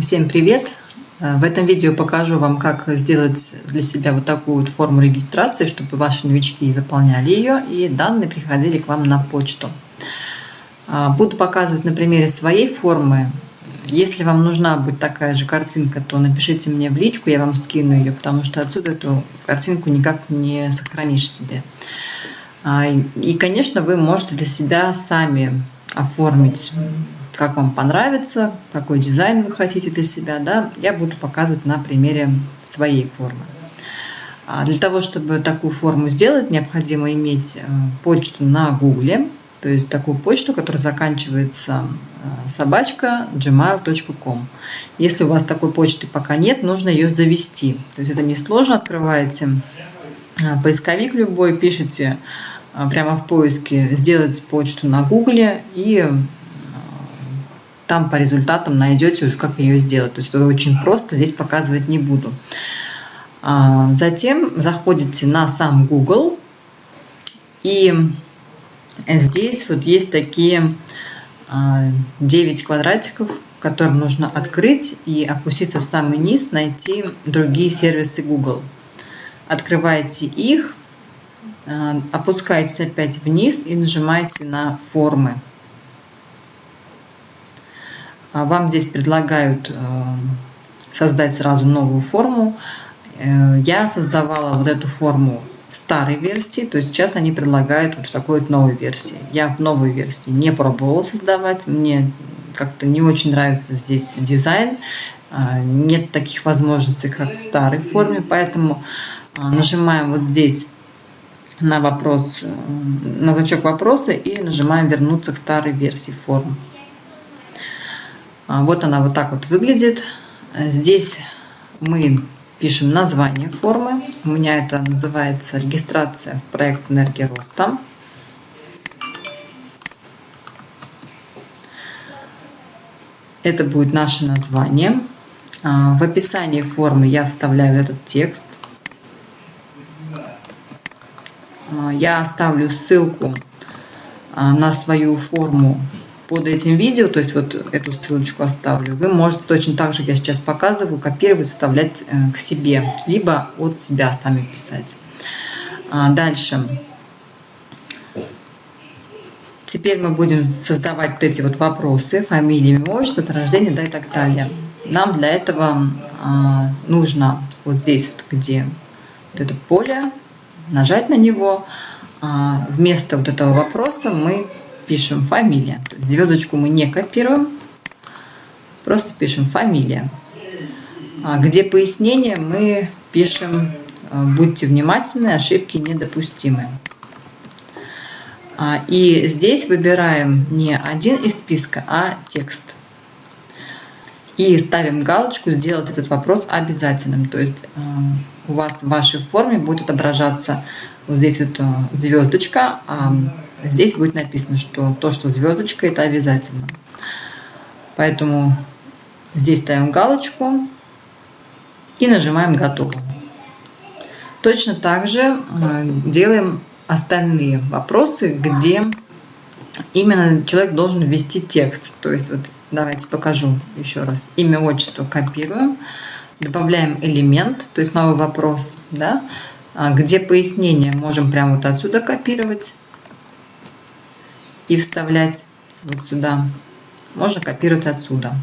Всем привет! Э, в этом видео покажу вам, как сделать для себя вот такую вот форму регистрации, чтобы ваши новички заполняли ее и данные приходили к вам на почту. А, буду показывать на примере своей формы. Если вам нужна будет такая же картинка, то напишите мне в личку, я вам скину ее, потому что отсюда эту картинку никак не сохранишь себе. А, и, конечно, вы можете для себя сами оформить как вам понравится, какой дизайн вы хотите для себя, да, я буду показывать на примере своей формы. А для того, чтобы такую форму сделать, необходимо иметь э, почту на Гугле, то есть такую почту, которая заканчивается э, собачка gmail.com. Если у вас такой почты пока нет, нужно ее завести. То есть это несложно, открываете э, поисковик любой, пишите прямо в поиске «сделать почту на Гугле» и там по результатам найдете уже, как ее сделать. То есть это очень просто, здесь показывать не буду. А, затем заходите на сам Google, и здесь вот есть такие 9 а, квадратиков, которые нужно открыть и опуститься в самый низ, найти другие сервисы Google. Открываете их, а, опускаетесь опять вниз и нажимаете на формы. А вам здесь предлагают э, создать сразу новую форму. Э, я создавала вот эту форму в старой версии, то есть сейчас они предлагают вот в такой вот новой версии. Я в новой версии не пробовала создавать, мне как-то не очень нравится здесь дизайн, э, нет таких возможностей, как в старой форме, поэтому нажимаем вот здесь на вопрос, на значок вопроса и нажимаем вернуться к старой версии формы. А, вот она вот так вот выглядит. Здесь мы пишем название формы. У меня это называется регистрация в проект энергия роста. Это будет наше название. А, в описании формы я вставляю этот текст. А, я оставлю ссылку на свою форму под этим видео, то есть вот эту ссылочку оставлю, вы можете точно так же, как я сейчас показываю, копировать, вставлять э, к себе, либо от себя сами писать. А дальше. Теперь мы будем создавать вот эти вот вопросы, фамилия, имя, отчество, дата рождения, да и так далее. Нам для этого а, нужно вот здесь, вот где вот это поле, нажать на него. А, вместо вот этого вопроса мы пишем фамилия. То есть звездочку мы не копируем, просто пишем фамилия. А где пояснение мы пишем а, будьте внимательны, ошибки недопустимы. А, и здесь выбираем не один из списка, а текст. И ставим галочку «Сделать этот вопрос обязательным». То есть у вас в вашей форме будет отображаться вот здесь вот звездочка, здесь будет написано, что то, что звездочка, это обязательно. Поэтому здесь ставим галочку и нажимаем «Готово». Точно так же э, делаем остальные вопросы, где именно человек должен ввести текст. То есть вот давайте покажу еще раз. Имя, отчество копируем, добавляем элемент, то есть новый вопрос, да, а где пояснение можем прямо вот отсюда копировать и вставлять вот сюда. Можно копировать отсюда.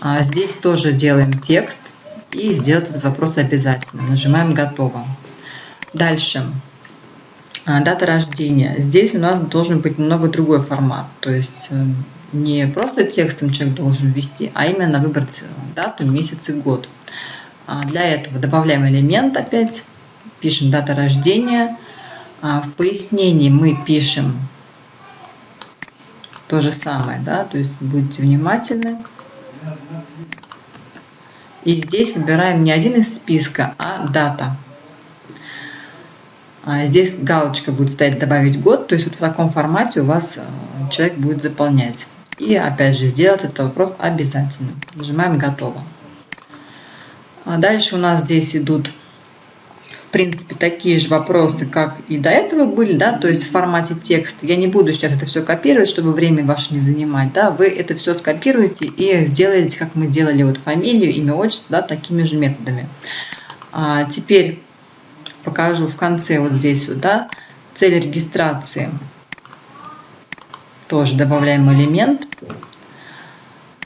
А здесь тоже делаем текст и сделать этот вопрос обязательно. Нажимаем «Готово». Дальше. А, дата рождения. Здесь у нас должен быть немного другой формат. То есть э, не просто текстом человек должен ввести, а именно выбрать дату, месяц и год. А, для этого добавляем элемент опять, пишем дата рождения – в пояснении мы пишем то же самое, да, то есть будьте внимательны. И здесь выбираем не один из списка, а дата. А здесь галочка будет стоять «Добавить год», то есть вот в таком формате у вас э, человек будет заполнять. И опять же сделать этот вопрос обязательно. Нажимаем «Готово». А дальше у нас здесь идут принципе, такие же вопросы, как и до этого были, да, то есть в формате текста. Я не буду сейчас это все копировать, чтобы время ваше не занимать, да, вы это все скопируете и сделаете, как мы делали вот фамилию, имя, отчество, да, такими же методами. А теперь покажу в конце вот здесь вот, да, цель регистрации. Тоже добавляем элемент.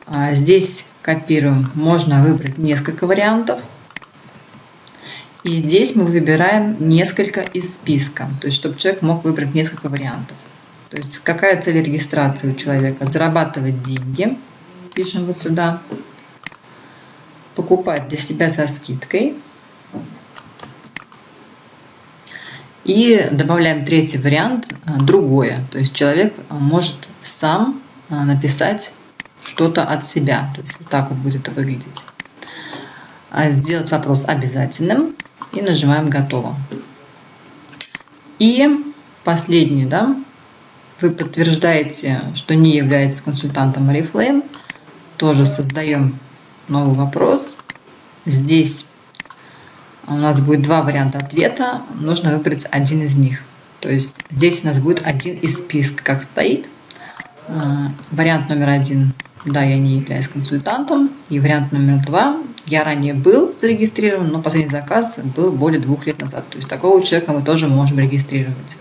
А здесь копируем. Можно выбрать несколько вариантов. И здесь мы выбираем несколько из списка, то есть чтобы человек мог выбрать несколько вариантов. То есть какая цель регистрации у человека? Зарабатывать деньги, пишем вот сюда. Покупать для себя со скидкой. И добавляем третий вариант, э, другое. То есть человек может сам э, написать что-то от себя. То есть вот так вот будет это выглядеть. А сделать вопрос обязательным и нажимаем «Готово». И последний, да, вы подтверждаете, что не являетесь консультантом Oriflame, тоже создаем новый вопрос. Здесь у нас будет два варианта ответа, нужно выбрать один из них. То есть здесь у нас будет один из списка, как стоит. А, вариант номер один да, я не являюсь консультантом. И вариант номер два. Я ранее был зарегистрирован, но последний заказ был более двух лет назад. То есть такого человека мы тоже можем регистрировать.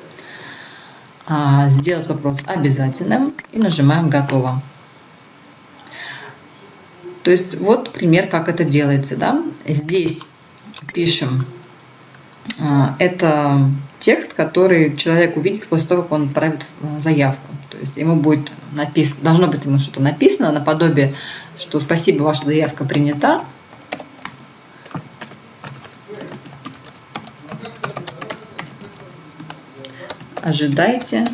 А, сделать вопрос обязательным и нажимаем «Готово». То есть вот пример, как это делается. Да? Здесь пишем а, это текст, который человек увидит после того, как он отправит э, заявку. То есть ему будет написано, должно быть ему что-то написано, наподобие, что спасибо, ваша заявка принята. Ожидайте,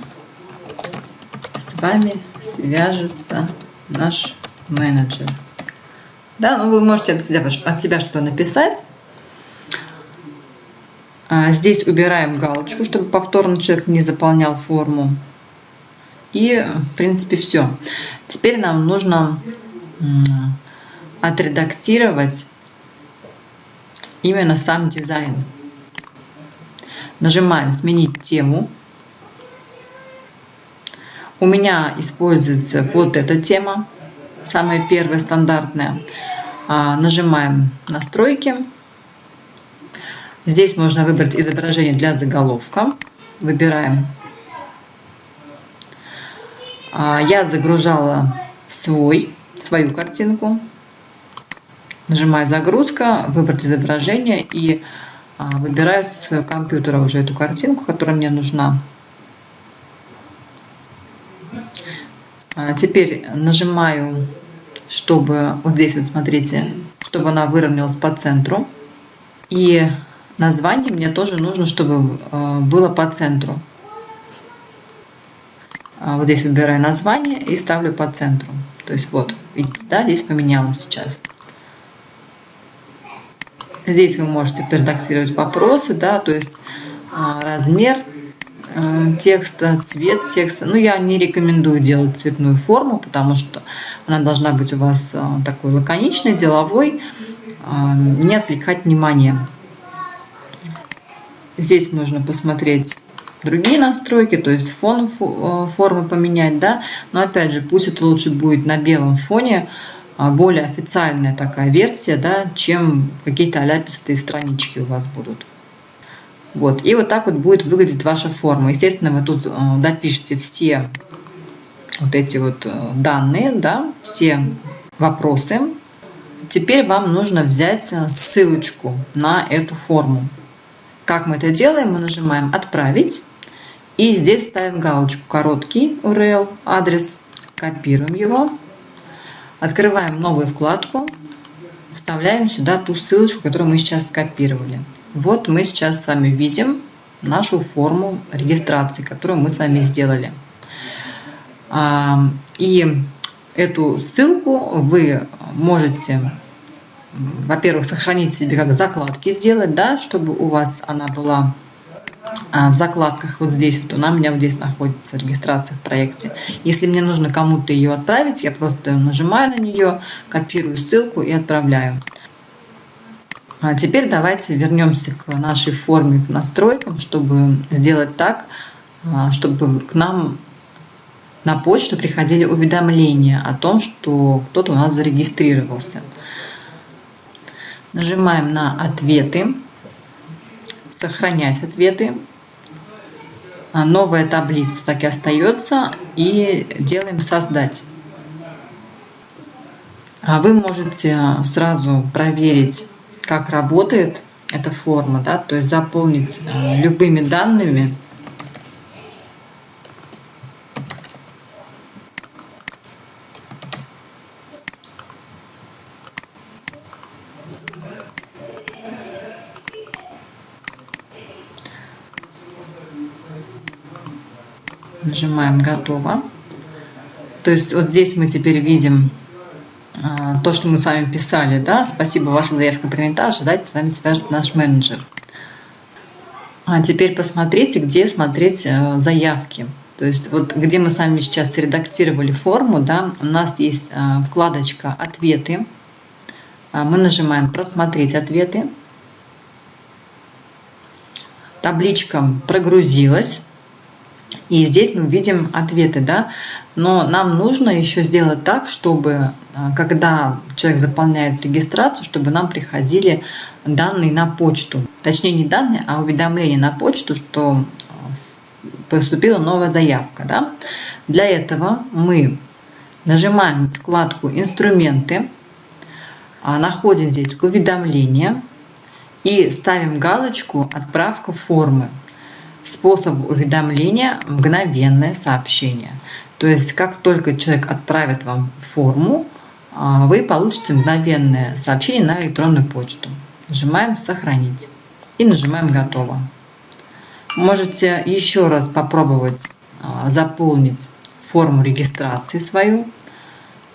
с вами свяжется наш менеджер. Да, ну вы можете от себя, от себя что-то написать. А, здесь убираем галочку, чтобы повторно человек не заполнял форму. И, в принципе, все. Теперь нам нужно отредактировать именно сам дизайн. Нажимаем «Сменить тему». У меня используется вот эта тема, самая первая стандартная. А, нажимаем «Настройки». Здесь можно выбрать изображение для заголовка. Выбираем. А, я загружала свой, свою картинку. Нажимаю «Загрузка», «Выбрать изображение» и а, выбираю своего компьютера уже эту картинку, которая мне нужна. А, теперь нажимаю, чтобы, вот здесь вот смотрите, чтобы она выровнялась по центру. И Название мне тоже нужно, чтобы э, было по центру. А, вот здесь выбираю название и ставлю по центру. То есть вот, видите, да, здесь поменялось сейчас. Здесь вы можете редактировать вопросы, да, то есть а, размер текста, цвет текста. Ну, я не рекомендую делать цветную форму, потому что она должна быть у вас э, такой лаконичной, деловой, не отвлекать внимание. Здесь можно посмотреть другие настройки, то есть фон э, формы поменять, да, но опять же, пусть это лучше будет на белом фоне, а, более официальная такая версия, да, чем какие-то аляпистые странички у вас будут. Вот, и вот так вот будет выглядеть ваша форма. Естественно, вы тут э, допишите все вот эти вот э, данные, да, все вопросы. Теперь вам нужно взять ссылочку на эту форму. Как мы это делаем? Мы нажимаем «Отправить». И здесь ставим галочку «Короткий URL», адрес, копируем его, открываем новую вкладку, вставляем сюда ту ссылочку, которую мы сейчас скопировали. Вот мы сейчас с вами видим нашу форму регистрации, которую мы с вами сделали. А, и эту ссылку вы можете во-первых, сохранить себе как закладки сделать, да, чтобы у вас она была а, в закладках вот здесь, вот она у меня вот здесь находится, регистрация в проекте. Если мне нужно кому-то ее отправить, я просто нажимаю на нее, копирую ссылку и отправляю. А теперь давайте вернемся к нашей форме, к настройкам, чтобы сделать так, а, чтобы к нам на почту приходили уведомления о том, что кто-то у нас зарегистрировался. Нажимаем на «Ответы», «Сохранять ответы», а, новая таблица так и остается и делаем «Создать». Вы можете сразу проверить как работает эта форма, да, то есть заполнить э, любыми данными. Нажимаем «Готово». То есть вот здесь мы теперь видим то, что мы с вами писали, да, спасибо, ваша заявка принята, ожидайте, с вами свяжет наш менеджер. А теперь посмотрите, где смотреть э, заявки. То есть вот где мы с вами сейчас редактировали форму, да, у нас есть э, вкладочка «Ответы». А, мы нажимаем «Просмотреть ответы». Табличка прогрузилась. И здесь мы видим ответы, да, но нам нужно еще сделать так, чтобы а, когда человек заполняет регистрацию, чтобы нам приходили данные на почту. Точнее не данные, а уведомления на почту, что а, поступила новая заявка. Да? Для этого мы нажимаем вкладку «Инструменты», а, находим здесь «Уведомления» и ставим галочку «Отправка формы». Способ уведомления – мгновенное сообщение. То есть, как только человек отправит вам форму, а, вы получите мгновенное сообщение на электронную почту. Нажимаем «Сохранить» и нажимаем «Готово». Можете еще раз попробовать а, заполнить форму регистрации свою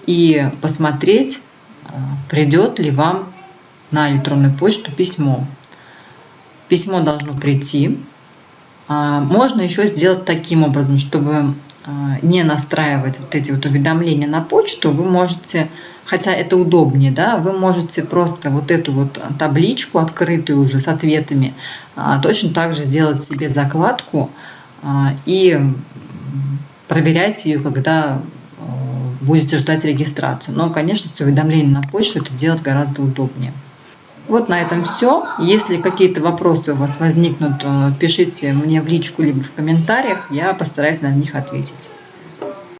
и посмотреть, а, придет ли вам на электронную почту письмо. Письмо должно прийти, можно еще сделать таким образом, чтобы а, не настраивать вот эти вот уведомления на почту, вы можете, хотя это удобнее, да, вы можете просто вот эту вот табличку открытую уже с ответами а, точно так же сделать себе закладку и проверять ее, когда будете ждать регистрацию. Но, конечно, с уведомлением на почту это делать гораздо удобнее. Вот на этом все. Если какие-то вопросы у вас возникнут, э, пишите мне в личку либо в комментариях, я постараюсь на них ответить.